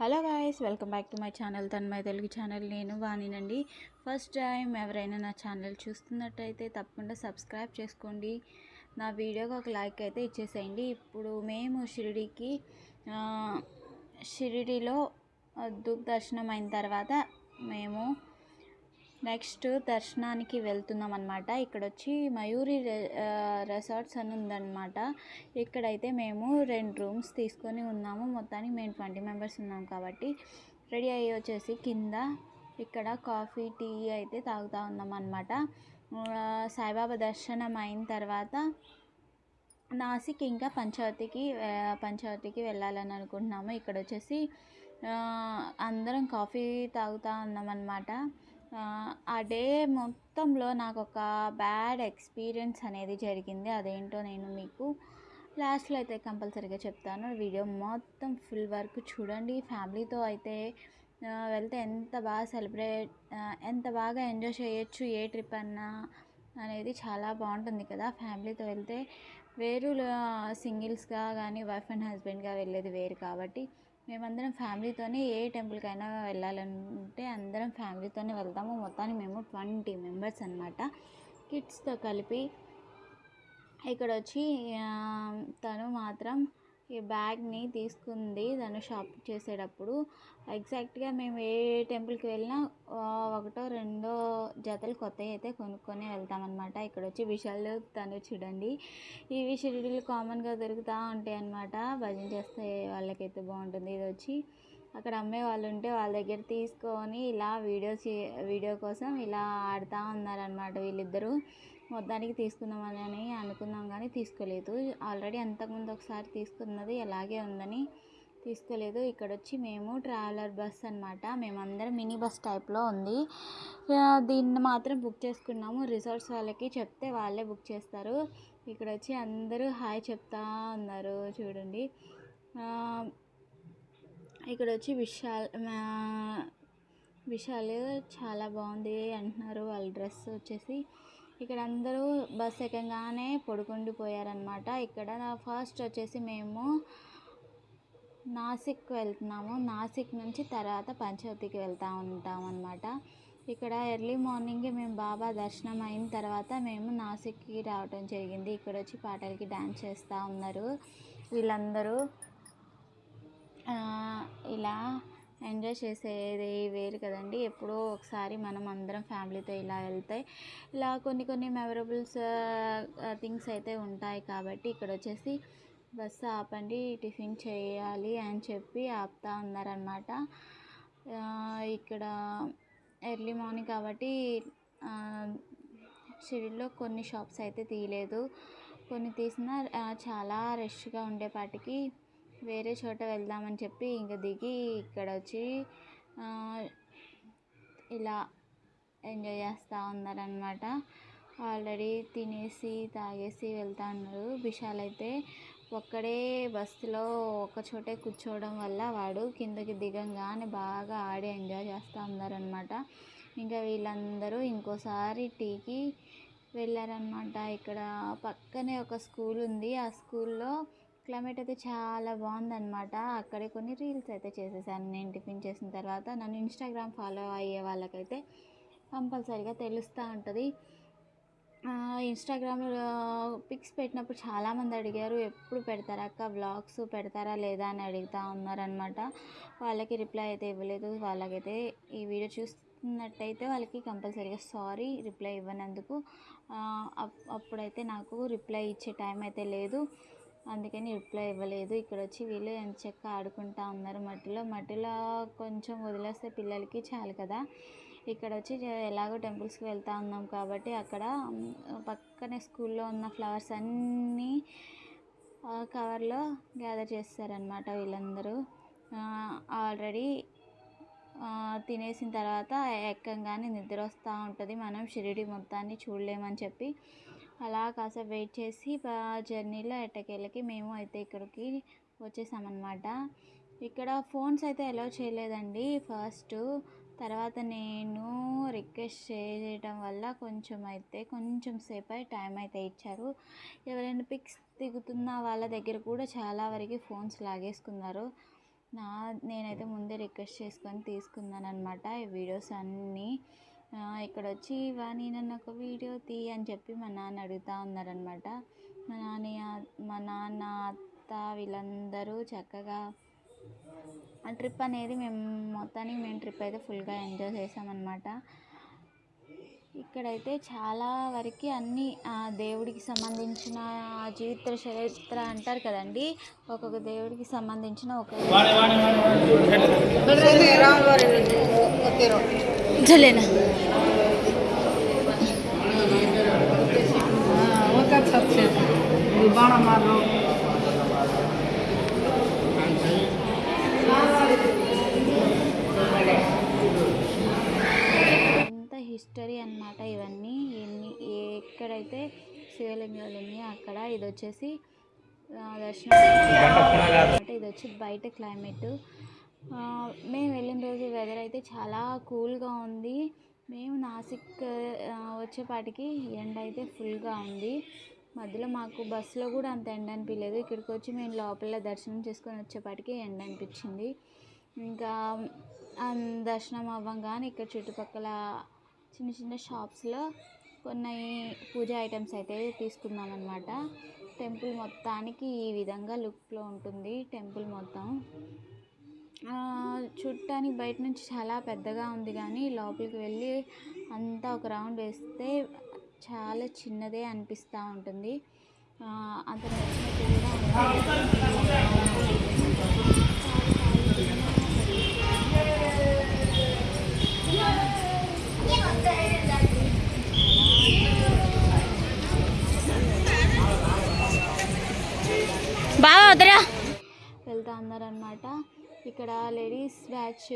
Hello guys welcome back to my channel Tanmaya Telugu channel. నేను వాణినండి. First time ఎవరైనా నా ఛానల్ చూస్తున్నట్టయితే తప్పకుండా సబ్స్క్రైబ్ చేసుకోండి. నా వీడియోకి ఒక లైక్ అయితే ఇచ్చేసేయండి. ఇప్పుడు మేము షిరిడీకి షిరిడీలో దుఃఖ దర్శనం అయిన తర్వాత మేము నెక్స్ట్ దర్శనానికి వెళ్తున్నాం అనమాట ఇక్కడ వచ్చి మయూరి రిసార్ట్స్ రెసార్ట్స్ అని ఉందన్నమాట. ఇక్కడైతే మేము రెండు రూమ్స్ తీసుకొని ఉన్నాము. మొత్తానికి మేము ట్వంటీ మెంబర్స్ ఉన్నాం కాబట్టి రెడీ అయ్యి వచ్చేసి కింద ఇక్కడ కాఫీ టీ అయితే తాగుతూ ఉన్నాం అనమాట సాయిబాబా దర్శనం అయిన తర్వాత నాసిక్ ఇంకా పంచవతికి ఆ, పంచవతికి వెళ్ళాలని అనుకుంటున్నాము. ఇక్కడ వచ్చేసి అందరం కాఫీ తాగుతూ ఉన్నాం అనమాట ఆ డే మొత్తంలో నాకు ఒక బ్యాడ్ ఎక్స్పీరియన్స్ అనేది జరిగింది. అదేంటో నేను మీకు లాస్ట్లో అయితే కంపల్సరీగా చెప్తాను. వీడియో మొత్తం ఫుల్ వర్క్ చూడండి. ఫ్యామిలీతో అయితే వెళ్తే ఎంత బాగా సెలబ్రేట్ ఎంత బాగా ఎంజాయ్ చేయొచ్చు ఏ ట్రిప్ అన్నా అనేది చాలా బాగుంటుంది కదా. ఫ్యామిలీతో వెళ్తే వేరు సింగిల్స్గా కానీ వైఫ్ అండ్ హస్బెండ్గా వెళ్ళేది వేరు కాబట్టి మేమందరం ఫ్యామిలీతోనే ఏ టెంపుల్కైనా వెళ్ళాలంటే అందరం ఫ్యామిలీతోనే వెళ్తాము. మొత్తానికి మేము ట్వంటీ మెంబర్స్ అనమాట కిడ్స్తో కలిపి ఇక్కడ వచ్చి తను మాత్రం ఈ బ్యాగ్ని తీసుకుంది తను షాప్ చేసేటప్పుడు. ఎగ్జాక్ట్గా మేము ఏ టెంపుల్కి వెళ్ళినా ఒకటో రెండో జతలు కొత్తవి అయితే కొనుక్కొని వెళ్తామన్నమాట. ఇక్కడ వచ్చి విషయాలు తను చూడండి. ఇవి షెడ్యూల్ కామన్గా దొరుకుతూ ఉంటాయి అన్నమాట. భజన చేస్తే వాళ్ళకైతే బాగుంటుంది. ఇది వచ్చి అక్కడ అమ్మే వాళ్ళు ఉంటే వాళ్ళ దగ్గర తీసుకొని ఇలా వీడియో చే వీడియో కోసం ఇలా ఆడుతూ ఉన్నారనమాట వీళ్ళిద్దరూ. మొత్తానికి తీసుకుందామని అని అనుకున్నాం కానీ తీసుకోలేదు. ఆల్రెడీ అంతకుముందు ఒకసారి తీసుకున్నది అలాగే ఉందని తీసుకోలేదు. ఇక్కడ వచ్చి మేము ట్రావెలర్ బస్ అనమాట మేమందరం మినీ బస్ టైప్లో ఉంది. దీన్ని మాత్రం బుక్ చేసుకున్నాము. రిసార్ట్స్ వాళ్ళకి చెప్తే వాళ్ళే బుక్ చేస్తారు. ఇక్కడ వచ్చి అందరూ హాయ్ చెప్తా ఉన్నారు చూడండి. ఇక్కడ వచ్చి విశాల్ విశాల్ చాలా బాగుంది అంటున్నారు. వాళ్ళ డ్రెస్ వచ్చేసి ఇక్కడ అందరూ బస్ ఎక్కగానే పడుకుండిపోయారనమాట ఇక్కడ ఫస్ట్ వచ్చేసి మేము నాసిక్ వెళ్తున్నాము. నాసిక్ నుంచి తర్వాత పంచవతికి వెళ్తూ ఉంటాం అనమాట ఇక్కడ ఎర్లీ మార్నింగే మేము బాబా దర్శనం అయిన తర్వాత మేము నాసిక్కి రావటం జరిగింది. ఇక్కడ వచ్చి పాటలకి డ్యాన్స్ చేస్తూ ఉన్నారు. వీళ్ళందరూ ఇలా ఎంజాయ్ చేసేది వేరు కదండి. ఎప్పుడో ఒకసారి మనం అందరం ఫ్యామిలీతో ఇలా వెళ్తే ఇలా కొన్ని కొన్ని మెమరబుల్స్ థింగ్స్ అయితే ఉంటాయి కాబట్టి ఇక్కడ వచ్చేసి బస్సు ఆపండి టిఫిన్ చేయాలి అని చెప్పి ఆపుతా ఉన్నారనమాట ఇక్కడ ఎర్లీ మార్నింగ్ కాబట్టి ఆ, కొన్ని షాప్స్ అయితే తీయలేదు. కొన్ని తీసినా చాలా రష్గా ఉండేపాటికి వేరే చోట వెళ్దామని చెప్పి ఇంక దిగి ఇక్కడ వచ్చి ఇలా ఎంజాయ్ చేస్తూ ఉన్నారనమాట ఆల్రెడీ తినేసి తాగేసి వెళ్తా ఉన్నారు. విశాల్ అయితే ఒక్కడే బస్సులో ఒక చోటే కూర్చోవడం వల్ల వాడు కిందకి దిగంగానే బాగా ఆడి ఎంజాయ్ చేస్తూ ఉన్నారనమాట ఇంకా వీళ్ళందరూ ఇంకోసారి టీకి వెళ్ళారనమాట ఇక్కడ పక్కనే ఒక స్కూల్ ఉంది. ఆ స్కూల్లో క్లైమేట్ అయితే చాలా బాగుందనమాట అక్కడే కొన్ని రీల్స్ అయితే చేసేసాను నేను టిఫిన్ చేసిన తర్వాత. నన్ను ఇన్స్టాగ్రామ్ ఫాలో అయ్యే వాళ్ళకైతే కంపల్సరీగా తెలుస్తూ ఉంటుంది. ఇన్స్టాగ్రామ్లో పిక్స్ పెట్టినప్పుడు చాలామంది అడిగారు ఎప్పుడు పెడతారా అక్క? వ్లాగ్స్ పెడతారా లేదా? అని అడుగుతూ ఉన్నారనమాట వాళ్ళకి రిప్లై అయితే ఇవ్వలేదు. వాళ్ళకైతే ఈ వీడియో చూస్తున్నట్టయితే వాళ్ళకి కంపల్సరీగా సారీ రిప్లై ఇవ్వనందుకు. అప్- అప్పుడైతే నాకు రిప్లై ఇచ్చే టైం అయితే లేదు. అందుకని రిప్లై ఇవ్వలేదు. ఇక్కడ వచ్చి వీళ్ళు ఎంత ఆడుకుంటా ఉన్నారు మట్టిలో. మట్టిలో కొంచెం వదిలేస్తే పిల్లలకి చాలు కదా. ఇక్కడ వచ్చి ఎలాగో టెంపుల్స్కి వెళ్తా ఉన్నాం కాబట్టి అక్కడ పక్కనే స్కూల్లో ఉన్న ఫ్లవర్స్ అన్నీ కవర్లో గ్యాదర్ చేస్తారనమాట వీళ్ళందరూ. ఆల్రెడీ తినేసిన తర్వాత ఎక్కంగానే నిద్ర వస్తూ ఉంటుంది. మనం షిరిడి మొత్తాన్ని చూడలేమని చెప్పి అలా కాసేపు వెయిట్ చేసి జర్నీలో ఎట్టకెళ్ళకి మేము అయితే ఇక్కడికి వచ్చేసామన్నమాట. ఇక్కడ ఫోన్స్ అయితే అలౌ చేయలేదండి. ఫస్ట్ తర్వాత నేను రిక్వెస్ట్ చేయడం వల్ల కొంచెం అయితే కొంచెం సేపు టైం అయితే ఇచ్చారు. ఎవరైనా పిక్స్ దిగుతున్న వాళ్ళ దగ్గర కూడా చాలా వరకు ఫోన్స్ లాగేసుకున్నారు. నా నేనైతే ముందే రిక్వెస్ట్ చేసుకొని తీసుకున్నాను అనమాట ఈ వీడియోస్ అన్నీ. ఇక్కడ వచ్చి వాణి నన్ను ఒక వీడియో తీ అని చెప్పి మా నాన్న అడుగుతూ ఉన్నారనమాట మా నాన్న మా నాన్న అత్త వీళ్ళందరూ చక్కగా ఆ ట్రిప్ అనేది మేము మొత్తానికి మేము ట్రిప్ అయితే ఫుల్గా ఎంజాయ్ చేసామన్నమాట. ఇక్కడైతే చాలా వరకు అన్ని ఆ దేవుడికి సంబంధించిన జీవిత చరిత్ర అంటారు కదండి. ఒక్కొక్క దేవుడికి సంబంధించిన ఒక చలేనా? హిస్టరీ అన్నమాట ఇవన్నీ. ఎన్ని ఎక్కడైతే శివలింగాలు ఉన్నాయో అక్కడ ఇది వచ్చేసి దర్శనం ఇది వచ్చి బయట క్లైమేట్ మేము వెళ్ళిన రోజు వెదర్ అయితే చాలా కూల్గా ఉంది. మేము నాసిక్ వచ్చేపాటికి ఎండ అయితే ఫుల్గా ఉంది. మధ్యలో మాకు బస్సులో కూడా అంత ఎండ అనిపించలేదు ఇక్కడికి వచ్చి మేము లోపల దర్శనం చేసుకొని వచ్చేపాటికి ఎండ అనిపించింది. ఇంకా దర్శనం అవ్వంగానే ఇక్కడ చుట్టుపక్కల చిన్న చిన్న షాప్స్లో కొన్ని పూజ ఐటమ్స్ అయితే తీసుకున్నాం అనమాట టెంపుల్ మొత్తానికి ఈ విధంగా లుక్లో ఉంటుంది టెంపుల్ మొత్తం. ఆ, చూడటానికి బయట నుంచి చాలా పెద్దగా ఉంది కానీ లోపలికి వెళ్ళి అంతా ఒక రౌండ్ వేస్తే చాలా చిన్నదే అనిపిస్తూ ఉంటుంది. అంత నచ్చినట్టు కూడా బాగా వద్దరా వెళ్తా ఉన్నారనమాట ఇక్కడ లేడీస్ బ్యాచ్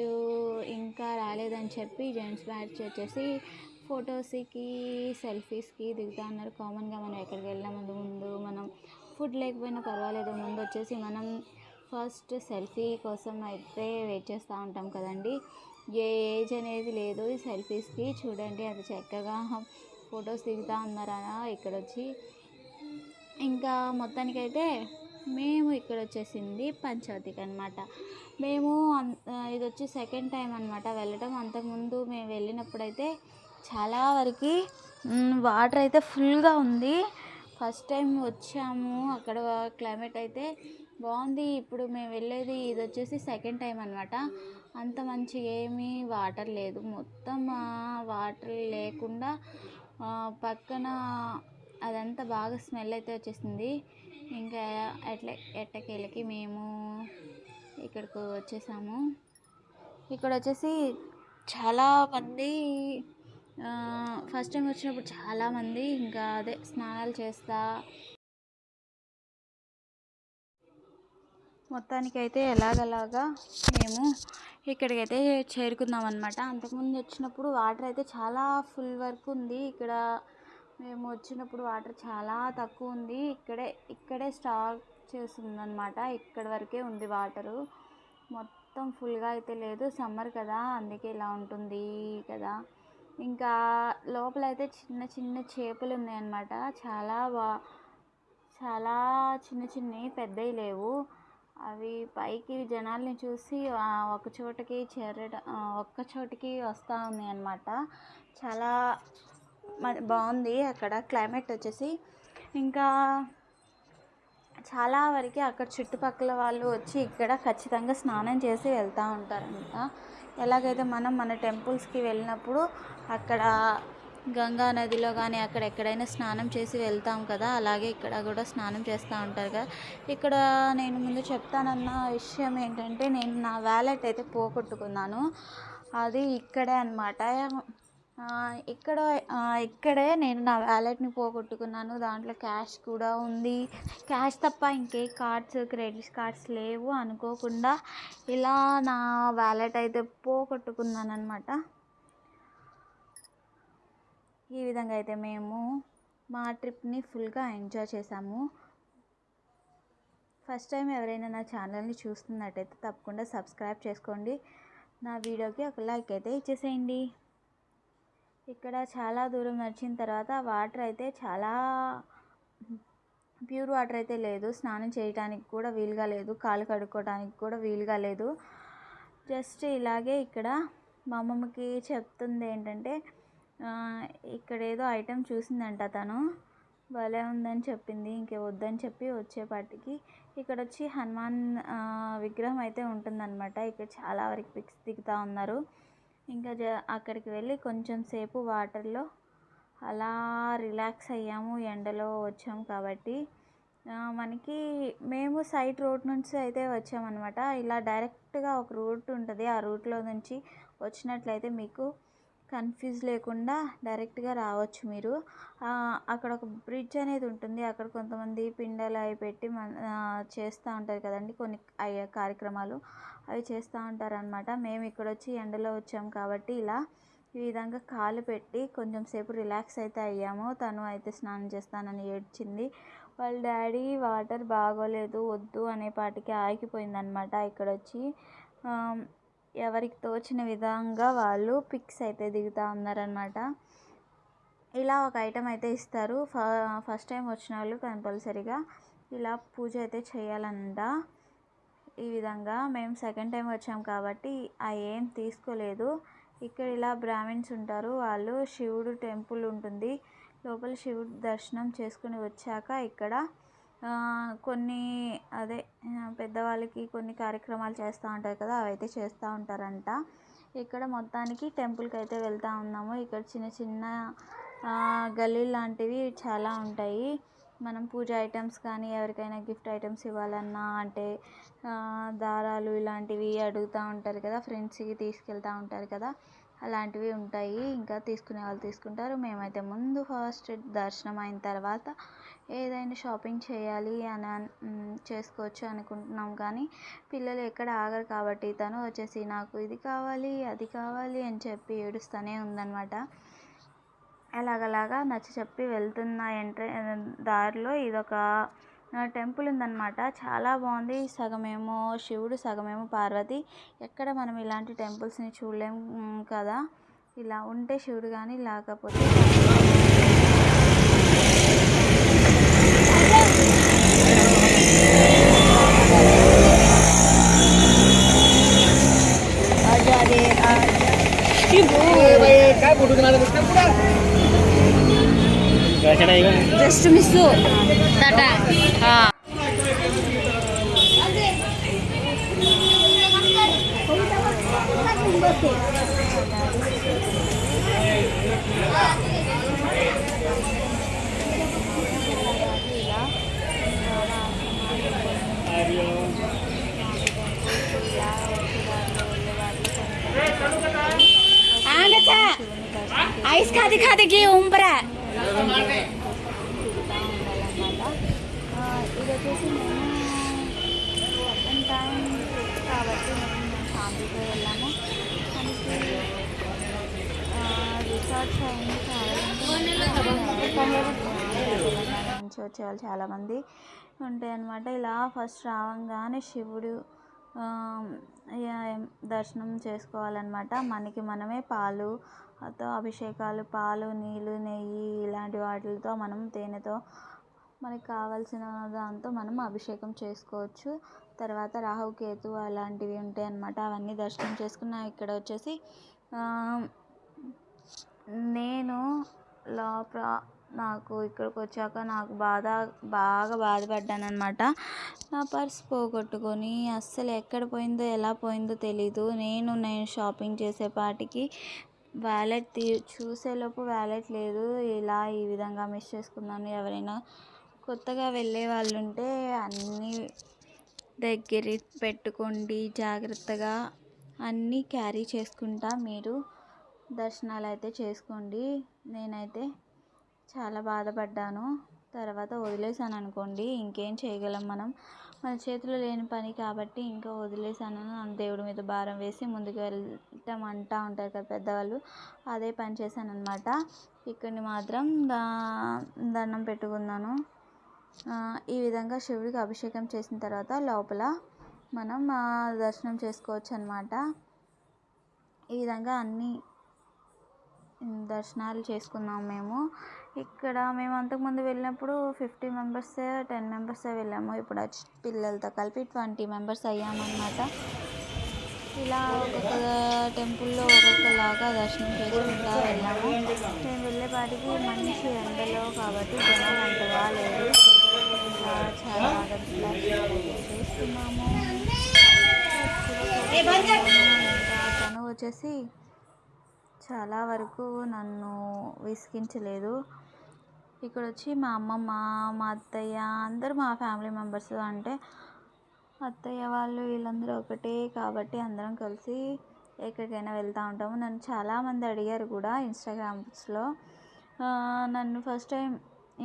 ఇంకా రాలేదని చెప్పి జెంట్స్ బ్యాచ్ వచ్చేసి ఫొటోస్కి సెల్ఫీస్కి దిగుతా ఉన్నారు కామన్గా మనం ఎక్కడికి వెళ్ళినా ముందు ముందు మనం ఫుడ్ లేకపోయినా పర్వాలేదు. ముందు వచ్చేసి మనం ఫస్ట్ సెల్ఫీ కోసం అయితే వెయిట్ చేస్తూ ఉంటాం కదండి. ఏ ఏజ్ అనేది లేదు ఈ సెల్ఫీస్కి. చూడండి అది చక్కగా ఫొటోస్ దిగుతా ఉన్నారా ఇక్కడ వచ్చి ఇంకా మొత్తానికైతే మేము ఇక్కడ వచ్చేసింది పంచవతికి అనమాట మేము ఇది వచ్చి సెకండ్ టైం అనమాట వెళ్ళటం. అంతకుముందు మేము వెళ్ళినప్పుడైతే చాలా వరకు వాటర్ అయితే ఫుల్గా ఉంది. ఫస్ట్ టైం వచ్చాము. అక్కడ క్లైమేట్ అయితే బాగుంది. ఇప్పుడు మేము వెళ్ళేది ఇది వచ్చేసి సెకండ్ టైం అనమాట అంత మంచిగా ఏమీ వాటర్ లేదు. మొత్తం వాటర్ లేకుండా పక్కన అదంతా బాగా స్మెల్ అయితే వచ్చేసింది. ఇంకా అట్లా ఎట్టకేళ్ళకి మేము ఇక్కడికి వచ్చేసాము. ఇక్కడ వచ్చేసి చాలా మంది ఫస్ట్ టైం వచ్చినప్పుడు చాలామంది ఇంకా అదే స్నానాలు చేస్తా. మొత్తానికైతే ఎలాగలాగా మేము ఇక్కడికైతే చేరుకున్నాం అనమాట అంతకుముందు వచ్చినప్పుడు వాటర్ అయితే చాలా ఫుల్ వరకు ఉంది. ఇక్కడ మేము వచ్చినప్పుడు వాటర్ చాలా తక్కువ ఉంది. ఇక్కడే ఇక్కడే స్టాక్ చేసిందనమాట ఇక్కడ వరకే ఉంది వాటరు. మొత్తం ఫుల్గా అయితే లేదు. సమ్మర్ కదా అందుకే ఇలా ఉంటుంది కదా. ఇంకా లోపల అయితే చిన్న చిన్న చేపలు ఉన్నాయన్నమాట. చాలా బా చాలా చిన్న చిన్నవి పెద్దవి లేవు. అవి పైకి జనాల్ని చూసి ఒక చోటకి చేరడం ఒక్క చోటికి వస్తూ ఉన్నాయి అన్నమాట చాలా బాగుంది. అక్కడ క్లైమేట్ వచ్చేసి ఇంకా చాలా వరకు అక్కడ చుట్టుపక్కల వాళ్ళు వచ్చి ఇక్కడ ఖచ్చితంగా స్నానం చేసి వెళ్తూ ఉంటారంట. ఎలాగైతే మనం మన టెంపుల్స్కి వెళ్ళినప్పుడు అక్కడ గంగా నదిలో కానీ అక్కడ ఎక్కడైనా స్నానం చేసి వెళ్తాం కదా అలాగే ఇక్కడ కూడా స్నానం చేస్తూ ఉంటారు కదా. ఇక్కడ నేను ముందు చెప్తానన్న విషయం ఏంటంటే నేను నా వ్యాలెట్ అయితే పోగొట్టుకున్నాను. అది ఇక్కడే అనమాట ఇక్కడ ఇక్కడే నేను నా వ్యాలెట్ని పోగొట్టుకున్నాను. దాంట్లో క్యాష్ కూడా ఉంది. క్యాష్ తప్ప ఇంకే కార్డ్స్ క్రెడిట్ కార్డ్స్ లేవు అనుకోకుండా ఇలా నా వ్యాలెట్ అయితే పోగొట్టుకున్నాను అనమాట ఈ విధంగా అయితే మేము మా ట్రిప్ని ఫుల్గా ఎంజాయ్ చేసాము. ఫస్ట్ టైం ఎవరైనా నా ఛానల్ని చూస్తున్నట్టయితే తప్పకుండా సబ్స్క్రైబ్ చేసుకోండి. నా వీడియోకి ఒక లైక్ అయితే ఇచ్చేసేయండి. ఇక్కడ చాలా దూరం నడిచిన తర్వాత వాటర్ అయితే చాలా ప్యూర్ వాటర్ అయితే లేదు. స్నానం చేయడానికి కూడా వీలుగా లేదు. కాలు కడుక్కోవడానికి కూడా వీలుగా లేదు. జస్ట్ ఇలాగే ఇక్కడ మా అమ్మమ్మకి చెప్తుంది ఏంటంటే ఇక్కడ ఏదో ఐటెం చూసిందంట తను. భలే ఉందని చెప్పింది. ఇంకే వద్దని చెప్పి వచ్చేపాటికి ఇక్కడ వచ్చి హనుమాన్ విగ్రహం అయితే ఉంటుందన్నమాట. ఇక్కడ చాలా వరకు పిక్స్ దిగుతూ ఉన్నారు. ఇంకా జ అక్కడికి వెళ్ళి కొంచెం సేపు వాటర్లో అలా రిలాక్స్ అయ్యాము ఎండలో వచ్చాము కాబట్టి. మనకి మేము సైడ్ రోడ్ నుంచి అయితే వచ్చామన్నమాట. ఇలా డైరెక్ట్గా ఒక రూట్ ఉంటుంది. ఆ రూట్లో నుంచి వచ్చినట్లయితే మీకు కన్ఫ్యూజ్ లేకుండా డైరెక్ట్గా రావచ్చు మీరు. అక్కడ ఒక బ్రిడ్జ్ అనేది ఉంటుంది. అక్కడ కొంతమంది పిండలు అవి పెట్టి మన చేస్తూ ఉంటారు కదండి. కొన్ని అయ్యే కార్యక్రమాలు అవి చేస్తూ ఉంటారు అనమాట మేము ఇక్కడ వచ్చి ఎండలో వచ్చాము కాబట్టి ఇలా ఈ విధంగా కాలు పెట్టి కొంచెం సేపు రిలాక్స్ అయితే అయ్యాము. తను అయితే స్నానం చేస్తానని ఏడ్చింది. వాళ్ళ డాడీ వాటర్ బాగోలేదు వద్దు అనే పాటికి ఆగిపోయిందనమాట ఇక్కడ వచ్చి ఎవరికి తోచిన విధంగా వాళ్ళు పిక్స్ అయితే దిగుతూ ఉన్నారనమాట ఇలా ఒక ఐటెం అయితే ఇస్తారు. ఫ ఫస్ట్ టైం వచ్చిన వాళ్ళు కంపల్సరీగా ఇలా పూజ అయితే చేయాలంట. ఈ విధంగా మేము సెకండ్ టైం వచ్చాం కాబట్టి ఆ ఏం తీసుకోలేదు. ఇక్కడ ఇలా బ్రాహ్మిన్స్ ఉంటారు. వాళ్ళు శివుడు టెంపుల్ ఉంటుంది. లోపల శివుడు దర్శనం చేసుకుని వచ్చాక ఇక్కడ కొన్ని అదే పెద్దవాళ్ళకి కొన్ని కార్యక్రమాలు చేస్తూ ఉంటారు కదా అవైతే చేస్తూ ఉంటారంట. ఇక్కడ మొత్తానికి టెంపుల్కి అయితే వెళ్తూ ఉన్నాము. ఇక్కడ చిన్న చిన్న గల్లీ లాంటివి చాలా ఉంటాయి. మనం పూజ ఐటమ్స్ కానీ ఎవరికైనా గిఫ్ట్ ఐటమ్స్ ఇవ్వాలన్నా అంటే దారాలు ఇలాంటివి అడుగుతూ ఉంటారు కదా ఫ్రెండ్స్కి తీసుకెళ్తూ ఉంటారు కదా అలాంటివి ఉంటాయి. ఇంకా తీసుకునే వాళ్ళు తీసుకుంటారు. మేమైతే ముందు ఫస్ట్ దర్శనం అయిన తర్వాత ఏదైనా షాపింగ్ చేయాలి అని చేసుకోవచ్చు అనుకుంటున్నాం కానీ పిల్లలు ఎక్కడ ఆగరు కాబట్టి తను వచ్చేసి నాకు ఇది కావాలి అది కావాలి అని చెప్పి ఏడుస్తూనే ఉందన్నమాట. అలాగలాగా నచ్చ చెప్పి వెళ్తున్న ఎంట్ర దారిలో ఇదొక టెంపుల్ ఉందన్నమాట. చాలా బాగుంది. సగమేమో శివుడు సగమేమో పార్వతి. ఎక్కడ మనం ఇలాంటి టెంపుల్స్ని చూడలేం కదా. ఇలా ఉంటే శివుడు కానీ లేకపోతే aja deh aja. Just misu. Tata. Ah. Oke. Time కాబట్టి మేము ఫ్యామిలీతో వెళ్ళాము రిసార్ట్స్ అయింది నుంచి చాలామంది ఉంటాయి అన్నమాట. ఇలా ఫస్ట్ రావంగానే శివుడు దర్శనం చేసుకోవాలన్నమాట. మనకి మనమే పాలు తో అభిషేకాలు పాలు నీళ్ళు నెయ్యి ఇలాంటి వాటితో మనం తేనెతో మనకి కావాల్సిన దాంతో మనం అభిషేకం చేసుకోవచ్చు. తర్వాత రాహు కేతు అలాంటివి ఉంటాయి అన్నమాట. అవన్నీ దర్శనం చేసుకున్న ఇక్కడ వచ్చేసి నేను లోపల నాకు ఇక్కడికి వచ్చాక నాకు బాధ బాగా బాధపడ్డాను అనమాట నా పర్స్ పోగొట్టుకొని అస్సలు ఎక్కడ పోయిందో ఎలా పోయిందో తెలీదు. నేను నేను షాపింగ్ చేసేపాటికి వ్యాలెట్ తీ చూసేలోపు వ్యాలెట్ లేదు. ఇలా ఈ విధంగా మిస్ చేసుకున్నాను. ఎవరైనా కొత్తగా వెళ్ళే వాళ్ళు ఉంటే అన్నీ దగ్గర పెట్టుకోండి. జాగ్రత్తగా అన్నీ క్యారీ చేసుకుంటా. మీరు దర్శనాలు అయితే చేసుకోండి. నేనైతే చాలా బాధపడ్డాను. తర్వాత వదిలేసాను అనుకోండి ఇంకేం చేయగలం మనం? మన చేతిలో లేని పని కాబట్టి ఇంకా వదిలేసాను దేవుడి మీద భారం వేసి ముందుకు వెళ్ళటం అంటా ఉంటారు కదా పెద్దవాళ్ళు అదే పని చేశాను అనమాట ఇక్కడిని మాత్రం దా దండం పెట్టుకున్నాను. ఈ విధంగా శివుడికి అభిషేకం చేసిన తర్వాత లోపల మనం దర్శనం చేసుకోవచ్చు అనమాట ఈ విధంగా అన్ని దర్శనాలు చేసుకున్నాం మేము. ఇక్కడ మేము అంతకుముందు వెళ్ళినప్పుడు ఫిఫ్టీ మెంబర్స్ టెన్ మెంబర్సే వెళ్ళాము. ఇప్పుడు పిల్లలతో కలిపి ట్వంటీ మెంబర్స్ అయ్యామన్నమాట. ఇలా ఒక్కొక్క టెంపుల్లో ఒక్కొక్కలాగా దర్శనం చేసుకుంటా వెళ్ళాము. మేము వెళ్ళేపాటికి మంచి ఎండలో కాబట్టి జనాలు అంతగా లేరు ఇలా చాలా ఇంకా తను వచ్చేసి చాలా వరకు నన్ను విసిగించలేదు. ఇక్కడ వచ్చి మా అమ్మమ్మ మా అత్తయ్య అందరూ మా ఫ్యామిలీ మెంబర్స్ అంటే అత్తయ్య వాళ్ళు వీళ్ళందరూ ఒకటే కాబట్టి అందరం కలిసి ఎక్కడికైనా వెళ్తూ ఉంటాము. నన్ను చాలామంది అడిగారు కూడా ఇన్స్టాగ్రామ్స్లో. నన్ను ఫస్ట్ టైం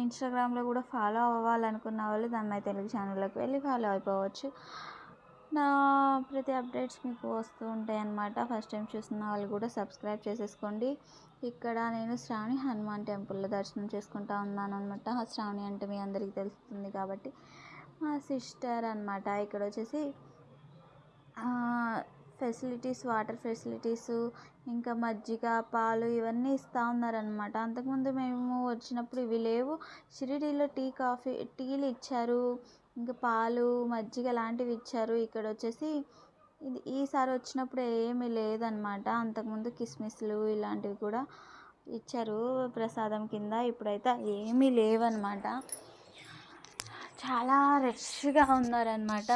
ఇన్స్టాగ్రామ్లో కూడా ఫాలో అవ్వాలనుకున్న వాళ్ళు దమ్మాయి తెలుగు ఛానల్లోకి వెళ్ళి ఫాలో అయిపోవచ్చు. నా ప్రతి అప్డేట్స్ మీకు వస్తూ ఉంటాయి అన్నమాట ఫస్ట్ టైం చూస్తున్న వాళ్ళు కూడా సబ్స్క్రైబ్ చేసేసుకోండి. ఇక్కడ నేను శ్రావణి హనుమాన్ టెంపుల్లో దర్శనం చేసుకుంటా ఉన్నాను అనమాట శ్రావణి అంటే మీ అందరికీ తెలుస్తుంది కాబట్టి. మా సిస్టర్ అనమాట ఇక్కడ వచ్చేసి ఫెసిలిటీస్ వాటర్ ఫెసిలిటీస్ ఇంకా మజ్జిగ పాలు ఇవన్నీ ఇస్తూ ఉన్నారనమాట అంతకుముందు మేము వచ్చినప్పుడు ఇవి లేవు. షిరిడీలో టీ కాఫీ టీలు ఇచ్చారు. ఇంకా పాలు మజ్జిగ లాంటివి ఇచ్చారు. ఇక్కడ వచ్చేసి ఇది ఈసారి వచ్చినప్పుడు ఏమీ లేదనమాట. అంతకుముందు కిస్మిస్లు ఇలాంటివి కూడా ఇచ్చారు ప్రసాదం కింద. ఇప్పుడైతే ఏమీ లేవన్నమాట చాలా రష్గా ఉన్నారనమాట.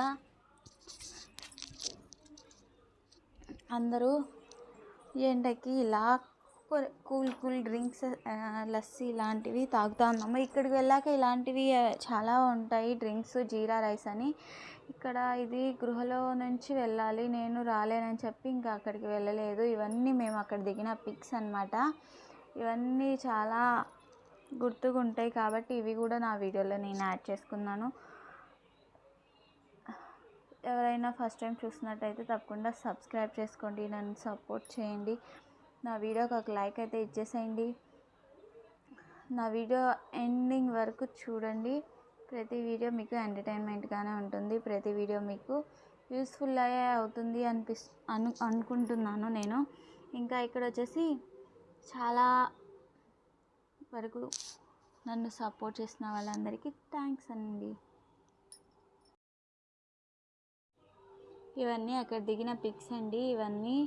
అందరూ ఎండకి ఇలా కూల్ కూల్ డ్రింక్స్ లస్సీ ఇలాంటివి తాగుతూ ఉన్నాము ఇక్కడికి వెళ్ళాక ఇలాంటివి చాలా ఉంటాయి డ్రింక్స్ జీరా రైస్ అని. ఇక్కడ ఇది గృహలో నుంచి వెళ్ళాలి నేను రాలేనని చెప్పి ఇంకా అక్కడికి వెళ్ళలేదు. ఇవన్నీ మేము అక్కడ దిగిన పిక్స్ అనమాట ఇవన్నీ చాలా గుర్తుగా ఉంటాయి కాబట్టి ఇవి కూడా నా వీడియోలో నేను యాడ్ చేసుకున్నాను. ఎవరైనా ఫస్ట్ టైం చూసినట్టయితే తప్పకుండా సబ్స్క్రైబ్ చేసుకోండి నన్ను సపోర్ట్ చేయండి. నా వీడియోకి ఒక లైక్ అయితే ఇచ్చేసేయండి. నా వీడియో ఎండింగ్ వరకు చూడండి. ప్రతి వీడియో మీకు ఎంటర్టైన్మెంట్గానే ఉంటుంది. ప్రతి వీడియో మీకు యూస్ఫుల్ అయ్యే అవుతుంది అనిపిస్ అను అనుకుంటున్నాను నేను. ఇంకా ఇక్కడ వచ్చేసి చాలా వరకు నన్ను సపోర్ట్ చేసిన వాళ్ళందరికీ థ్యాంక్స్ అండి. ఇవన్నీ అక్కడ దిగిన పిక్స్ అండి. ఇవన్నీ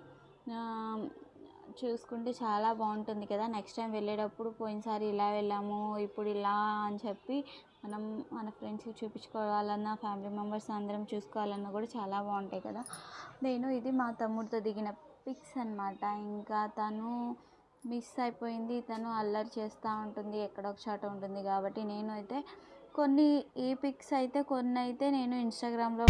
చూసుకుంటే చాలా బాగుంటుంది కదా. నెక్స్ట్ టైం వెళ్ళేటప్పుడు పోయినసారి ఇలా వెళ్ళాము ఇప్పుడు ఇలా అని చెప్పి మనం మన ఫ్రెండ్స్కి చూపించుకోవాలన్నా ఫ్యామిలీ మెంబర్స్ అందరం చూసుకోవాలన్నా కూడా చాలా బాగుంటాయి కదా. నేను ఇది మా తమ్ముడితో దిగిన పిక్స్ అన్నమాట. ఇంకా తను మిస్ అయిపోయింది తను అల్లరి చేస్తూ ఉంటుంది ఎక్కడో ఒక చోట ఉంటుంది కాబట్టి నేను అయితే కొన్ని ఈ పిక్స్ అయితే కొన్ని అయితే నేను ఇన్స్టాగ్రామ్లో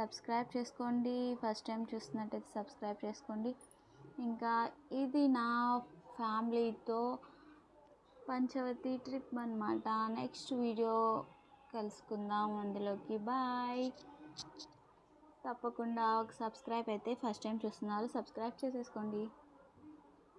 సబ్స్క్రైబ్ చేసుకోండి. ఫస్ట్ టైం చూస్తున్నట్టయితే సబ్స్క్రైబ్ చేసుకోండి. ఇంకా ఇది నా ఫ్యామిలీతో పంచవతి ట్రిప్ అనమాట నెక్స్ట్ వీడియో కలుసుకుందాం అందులోకి. బాయ్. తప్పకుండా ఒక సబ్స్క్రైబ్ అయితే ఫస్ట్ టైం చూస్తున్నారు సబ్స్క్రైబ్ చేసేసుకోండి.